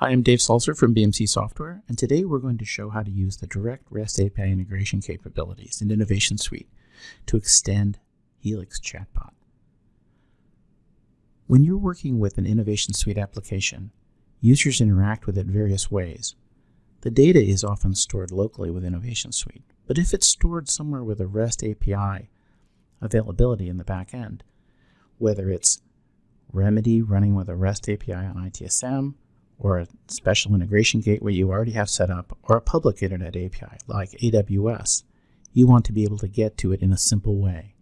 Hi, I'm Dave Sulzer from BMC Software, and today we're going to show how to use the direct REST API integration capabilities in Innovation Suite to extend Helix Chatbot. When you're working with an Innovation Suite application, users interact with it various ways. The data is often stored locally with Innovation Suite, but if it's stored somewhere with a REST API availability in the back end, whether it's Remedy running with a REST API on ITSM, or a special integration gateway you already have set up, or a public internet API like AWS, you want to be able to get to it in a simple way.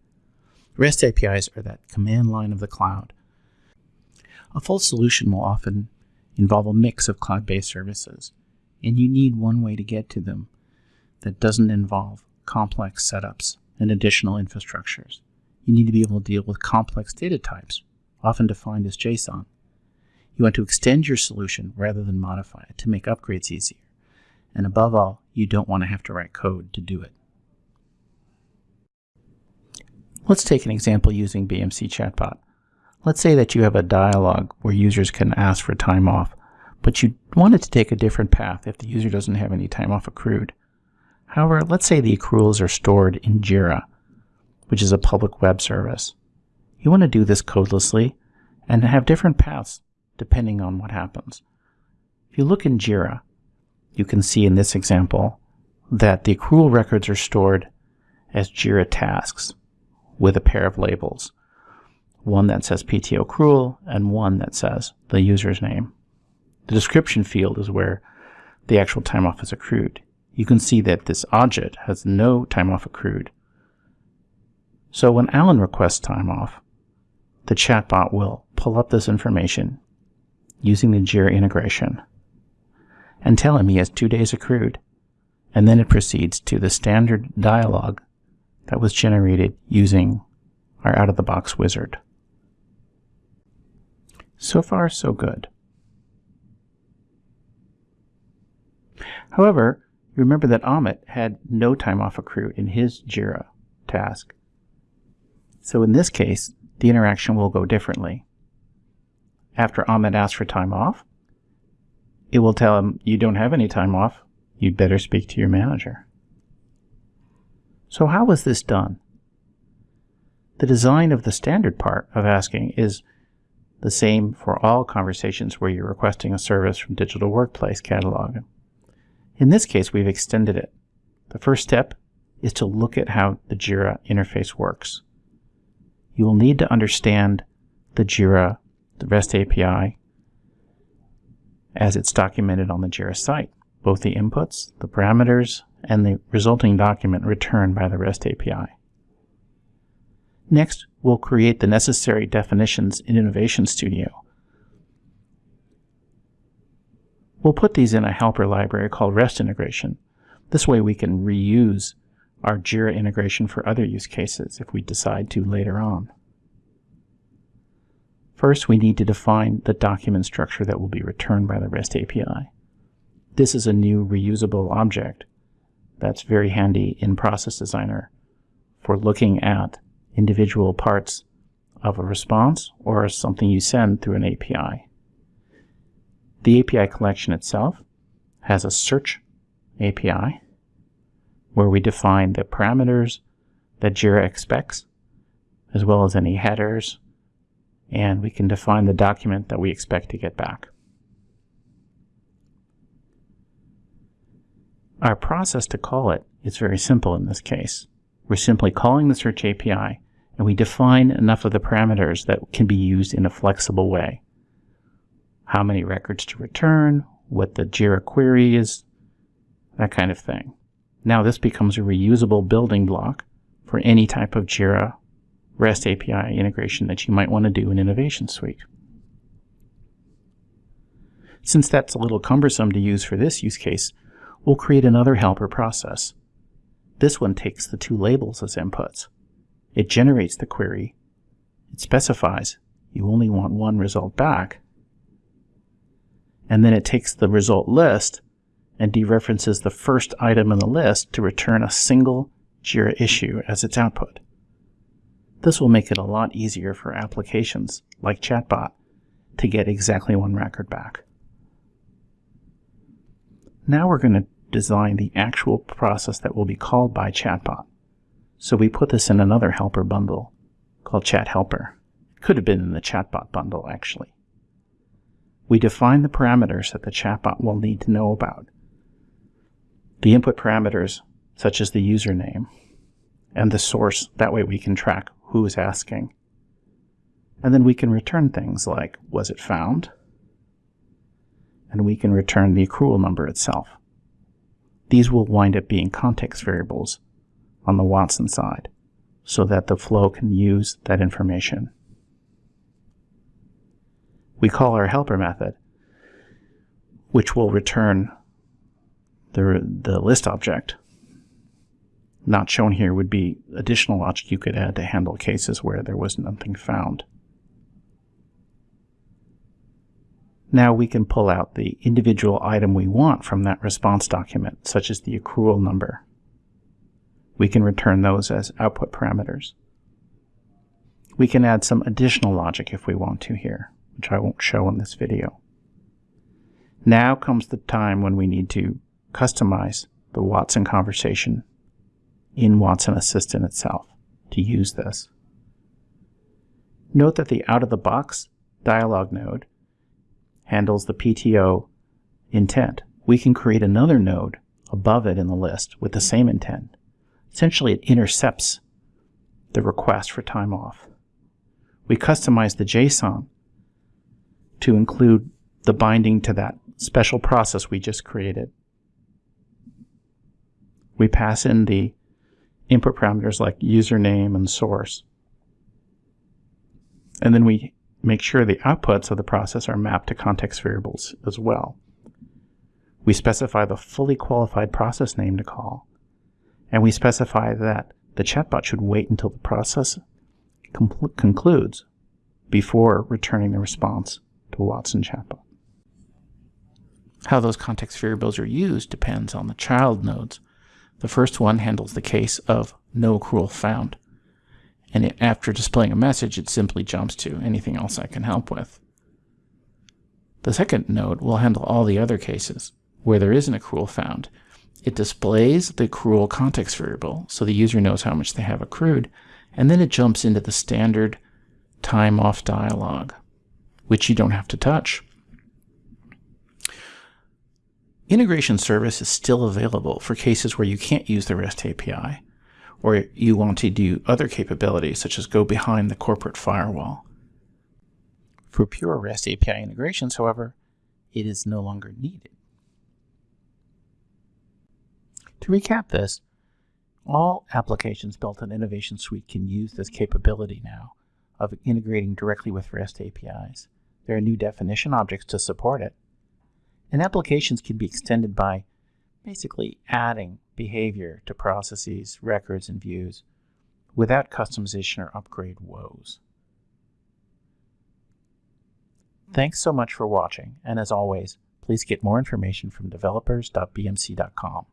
REST APIs are that command line of the cloud. A full solution will often involve a mix of cloud-based services, and you need one way to get to them that doesn't involve complex setups and additional infrastructures. You need to be able to deal with complex data types, often defined as JSON. You want to extend your solution rather than modify it to make upgrades easier. And above all, you don't want to have to write code to do it. Let's take an example using BMC Chatbot. Let's say that you have a dialog where users can ask for time off, but you want it to take a different path if the user doesn't have any time off accrued. However, let's say the accruals are stored in Jira, which is a public web service. You want to do this codelessly and have different paths depending on what happens. If you look in Jira, you can see in this example that the accrual records are stored as Jira tasks with a pair of labels. One that says PTO accrual and one that says the user's name. The description field is where the actual time off is accrued. You can see that this object has no time off accrued. So when Alan requests time off, the chatbot will pull up this information using the Jira integration and tell him he has two days accrued. And then it proceeds to the standard dialog that was generated using our out-of-the-box wizard. So far, so good. However, remember that Amit had no time off accrued in his JIRA task. So in this case, the interaction will go differently after Ahmed asks for time off, it will tell him, you don't have any time off. You'd better speak to your manager. So how was this done? The design of the standard part of asking is the same for all conversations where you're requesting a service from Digital Workplace Catalog. In this case, we've extended it. The first step is to look at how the JIRA interface works. You will need to understand the JIRA the REST API as it's documented on the JIRA site, both the inputs, the parameters, and the resulting document returned by the REST API. Next, we'll create the necessary definitions in Innovation Studio. We'll put these in a helper library called REST integration. This way we can reuse our JIRA integration for other use cases if we decide to later on. First, we need to define the document structure that will be returned by the REST API. This is a new reusable object that's very handy in Process Designer for looking at individual parts of a response or something you send through an API. The API collection itself has a search API where we define the parameters that JIRA expects, as well as any headers and we can define the document that we expect to get back. Our process to call it is very simple in this case. We're simply calling the search API and we define enough of the parameters that can be used in a flexible way. How many records to return, what the JIRA query is, that kind of thing. Now this becomes a reusable building block for any type of JIRA REST API integration that you might want to do in Innovation Suite. Since that's a little cumbersome to use for this use case, we'll create another helper process. This one takes the two labels as inputs. It generates the query. It specifies you only want one result back. And then it takes the result list and dereferences the first item in the list to return a single JIRA issue as its output. This will make it a lot easier for applications like Chatbot to get exactly one record back. Now we're going to design the actual process that will be called by chatbot. So we put this in another helper bundle called chat helper. Could have been in the chatbot bundle actually. We define the parameters that the chatbot will need to know about. The input parameters, such as the username, and the source, that way we can track who is asking. And then we can return things like, was it found? And we can return the accrual number itself. These will wind up being context variables on the Watson side so that the flow can use that information. We call our helper method, which will return the, the list object. Not shown here would be additional logic you could add to handle cases where there was nothing found. Now we can pull out the individual item we want from that response document, such as the accrual number. We can return those as output parameters. We can add some additional logic if we want to here, which I won't show in this video. Now comes the time when we need to customize the Watson conversation in Watson Assistant itself to use this. Note that the out-of-the-box dialog node handles the PTO intent. We can create another node above it in the list with the same intent. Essentially, it intercepts the request for time off. We customize the JSON to include the binding to that special process we just created. We pass in the input parameters like username and source. And then we make sure the outputs of the process are mapped to context variables as well. We specify the fully qualified process name to call, and we specify that the chatbot should wait until the process concludes before returning the response to Watson chatbot. How those context variables are used depends on the child nodes. The first one handles the case of no accrual found and it, after displaying a message, it simply jumps to anything else I can help with. The second node will handle all the other cases where there is an accrual found. It displays the accrual context variable so the user knows how much they have accrued, and then it jumps into the standard time off dialog, which you don't have to touch. Integration service is still available for cases where you can't use the REST API, or you want to do other capabilities such as go behind the corporate firewall. For pure REST API integrations, however, it is no longer needed. To recap this, all applications built on Innovation Suite can use this capability now of integrating directly with REST APIs. There are new definition objects to support it. And applications can be extended by basically adding behavior to processes, records, and views without customization or upgrade woes. Thanks so much for watching, and as always, please get more information from developers.bmc.com.